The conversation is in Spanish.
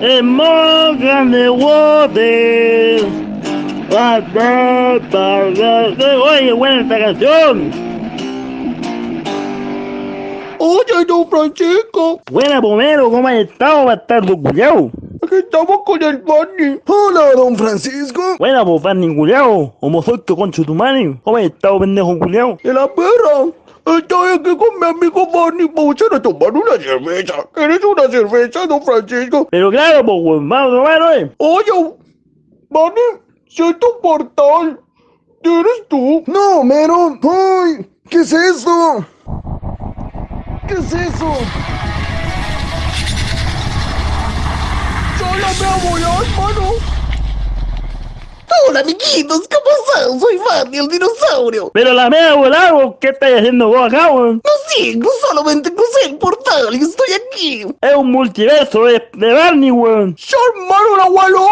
En Morgan de Water. Oye, buena esta canción. Oye, don Francisco, Buena, Pomero, ¿cómo has estado, bastardo culiao? Estamos con el Barney. Hola, don Francisco. Buena, pues, Barney culiao. Como soy que concho tu mano. ¿Cómo estado, pendejo culiao? De la perra. Estoy aquí con mi amigo Barney. Ir a tomar una cerveza. ¿Quieres una cerveza, don Francisco? Pero claro, pues, weón, vamos a tomar, eh. Oye, Barney, siento un portal. ¿Eres tú? No, mero. ¡Ay! ¿Qué es eso? ¿Qué es eso? ¡Solo me a volar, mano! Hola amiguitos, ¿cómo están? Soy Fanny, el dinosaurio. Pero la mea volado, ¿qué estáis haciendo vos acá, weón? No sé, solamente crucé el portal y estoy aquí. Es un multiverso de, de Barney, weón. ¡Se armaron la no!